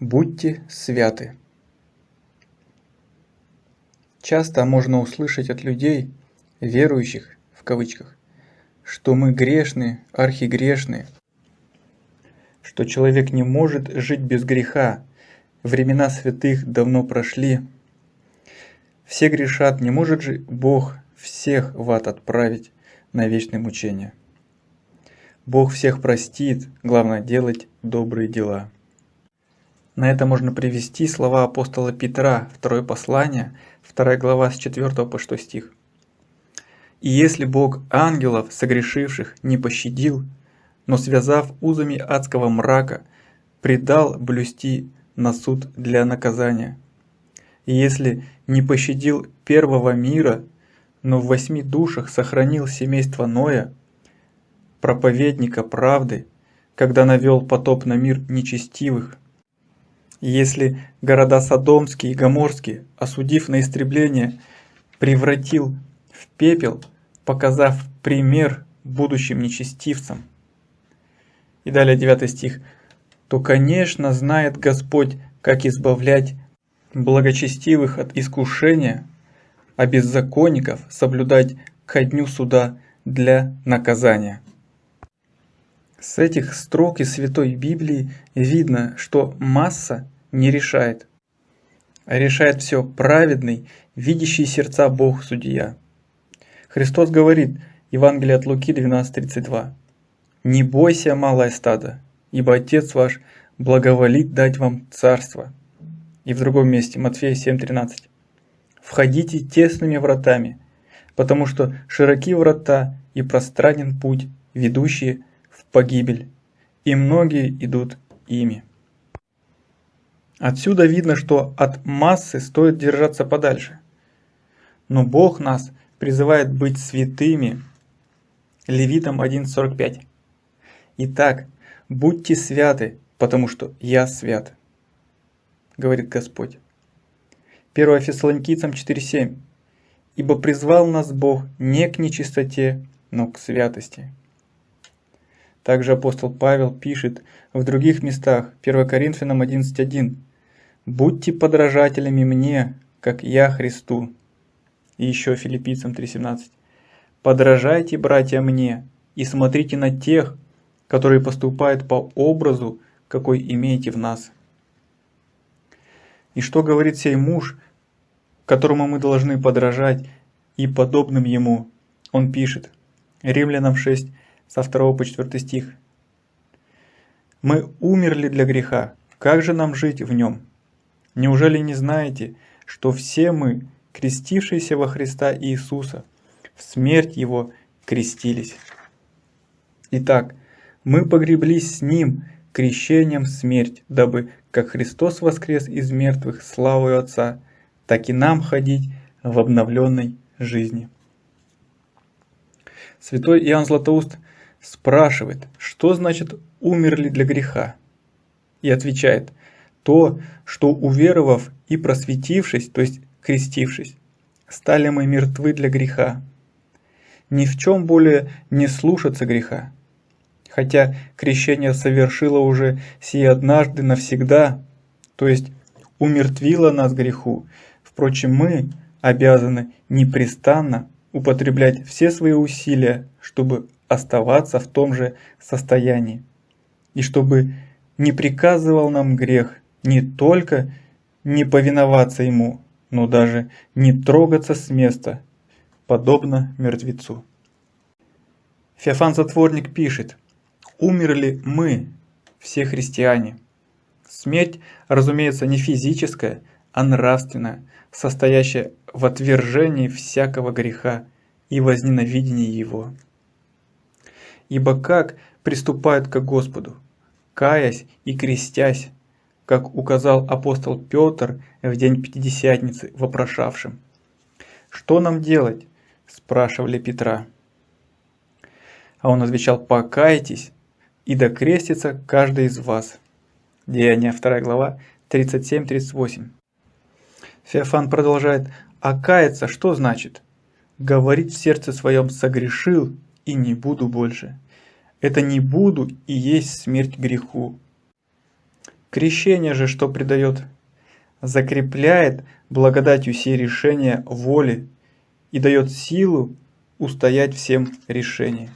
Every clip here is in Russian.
Будьте святы. Часто можно услышать от людей, верующих в кавычках, что мы грешны, архигрешны, что человек не может жить без греха, времена святых давно прошли. Все грешат, не может же Бог всех в ад отправить на вечное мучение. Бог всех простит, главное делать добрые дела. На это можно привести слова апостола Петра, второе послание, вторая глава с 4 по 6 стих. «И если Бог ангелов, согрешивших, не пощадил, но связав узами адского мрака, предал блюсти на суд для наказания, и если не пощадил первого мира, но в восьми душах сохранил семейство Ноя, проповедника правды, когда навел потоп на мир нечестивых, если города Содомские и Гоморские, осудив на истребление, превратил в пепел, показав пример будущим нечестивцам. И далее 9 стих. То, конечно, знает Господь, как избавлять благочестивых от искушения, а беззаконников соблюдать ко дню суда для наказания. С этих строк из Святой Библии видно, что масса не решает, а решает все праведный, видящий сердца Бог Судья. Христос говорит, Евангелие от Луки 12.32, «Не бойся, малое стадо, ибо Отец ваш благоволит дать вам царство». И в другом месте, Матфея 7.13, «Входите тесными вратами, потому что широки врата и пространен путь, ведущие погибель, и многие идут ими». Отсюда видно, что от массы стоит держаться подальше. Но Бог нас призывает быть святыми. Левитам 1.45. Итак, будьте святы, потому что я свят, говорит Господь. 1 Фессалоникийцам 4.7. Ибо призвал нас Бог не к нечистоте, но к святости. Также апостол Павел пишет в других местах, 1 Коринфянам 11.1. Будьте подражателями мне, как я Христу. И еще филиппийцам 3.17. Подражайте, братья, мне, и смотрите на тех, которые поступают по образу, какой имеете в нас. И что говорит сей муж, которому мы должны подражать, и подобным ему? Он пишет, Римлянам 6, со 2 по 4 стих. «Мы умерли для греха, как же нам жить в нем?» Неужели не знаете, что все мы, крестившиеся во Христа Иисуса, в смерть Его крестились? Итак, мы погреблись с Ним крещением в смерть, дабы, как Христос воскрес из мертвых славою Отца, так и нам ходить в обновленной жизни. Святой Иоанн Златоуст спрашивает, что значит «умерли для греха?» И отвечает – то, что уверовав и просветившись, то есть крестившись, стали мы мертвы для греха. Ни в чем более не слушаться греха. Хотя крещение совершило уже сие однажды навсегда, то есть умертвило нас греху. Впрочем, мы обязаны непрестанно употреблять все свои усилия, чтобы оставаться в том же состоянии, и чтобы не приказывал нам грех, не только не повиноваться ему, но даже не трогаться с места, подобно мертвецу. Феофан Затворник пишет, «Умерли мы, все христиане». Смерть, разумеется, не физическая, а нравственная, состоящая в отвержении всякого греха и возненавидении его. Ибо как приступают к Господу, каясь и крестясь, как указал апостол Петр в день Пятидесятницы вопрошавшим. «Что нам делать?» – спрашивали Петра. А он отвечал «Покайтесь, и докрестится каждый из вас». Деяния 2 глава 37-38. Феофан продолжает «А каяться что значит?» «Говорить в сердце своем согрешил и не буду больше». Это «не буду» и есть смерть греху. Крещение же что придает? Закрепляет благодатью все решения воли и дает силу устоять всем решениям.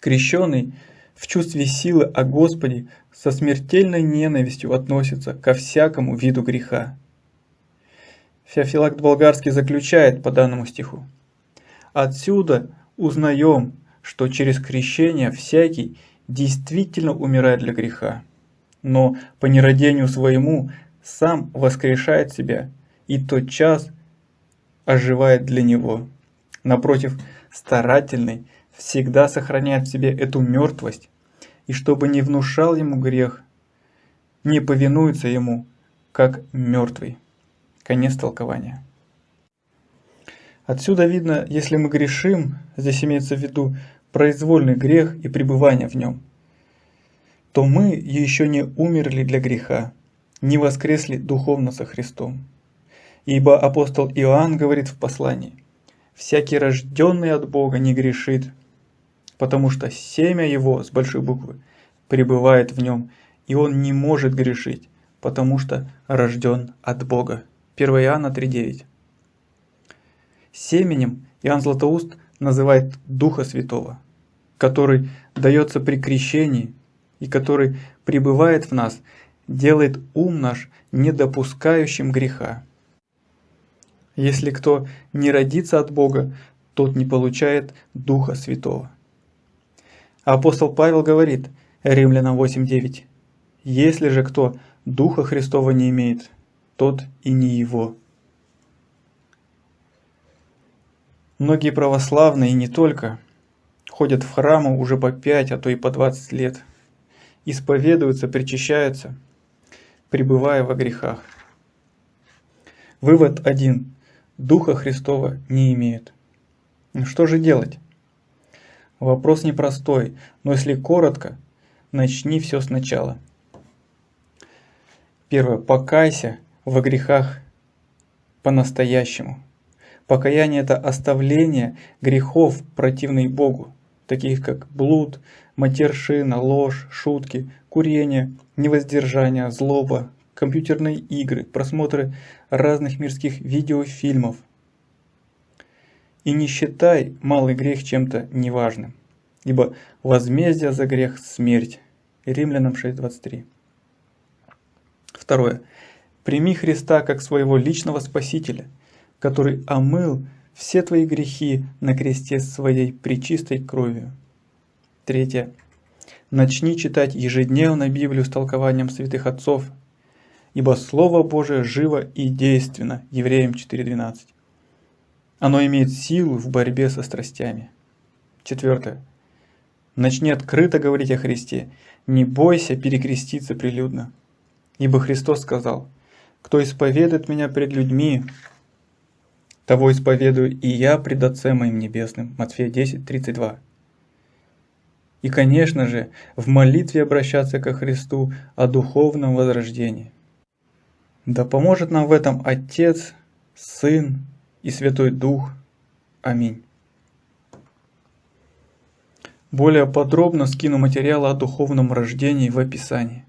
Крещенный в чувстве силы о Господе со смертельной ненавистью относится ко всякому виду греха. Феофилакт Болгарский заключает по данному стиху. Отсюда узнаем, что через крещение всякий действительно умирает для греха, но по нерадению своему сам воскрешает себя и тот час оживает для него. Напротив, старательный всегда сохраняет в себе эту мертвость, и чтобы не внушал ему грех, не повинуется ему, как мертвый. Конец толкования. Отсюда видно, если мы грешим, здесь имеется в виду произвольный грех и пребывание в нем, то мы еще не умерли для греха, не воскресли духовно со Христом. Ибо апостол Иоанн говорит в послании, «Всякий рожденный от Бога не грешит, потому что семя его, с большой буквы, пребывает в нем, и он не может грешить, потому что рожден от Бога. 1 Иоанна 3.9 Семенем Иоанн Златоуст называет Духа Святого, который дается при крещении и который пребывает в нас, делает ум наш недопускающим греха. Если кто не родится от Бога, тот не получает Духа Святого. Апостол Павел говорит, Римлянам 8.9, «Если же кто Духа Христова не имеет, тот и не его». Многие православные, и не только, ходят в храмы уже по 5, а то и по 20 лет, исповедуются, причащаются, пребывая во грехах. Вывод один. Духа Христова не имеют. Что же делать? Вопрос непростой, но если коротко, начни все сначала. Первое. Покайся во грехах по-настоящему. Покаяние – это оставление грехов, противных Богу, таких как блуд, матершина, ложь, шутки, курение, невоздержание, злоба, компьютерные игры, просмотры разных мирских видеофильмов, и не считай малый грех чем-то неважным, ибо возмездие за грех – смерть. Римлянам 6.23. Второе. Прими Христа как своего личного Спасителя, который омыл все твои грехи на кресте своей причистой кровью. Третье. Начни читать ежедневно Библию с толкованием святых отцов, ибо Слово Божие живо и действенно. Евреям 4.12. Оно имеет силу в борьбе со страстями. Четвертое. Начни открыто говорить о Христе. Не бойся перекреститься прилюдно. Ибо Христос сказал, «Кто исповедует меня пред людьми, того исповедую и я пред Отцем моим Небесным». Матфея 10, 32. И, конечно же, в молитве обращаться ко Христу о духовном возрождении. Да поможет нам в этом Отец, Сын и Святой Дух. Аминь. Более подробно скину материалы о духовном рождении в описании.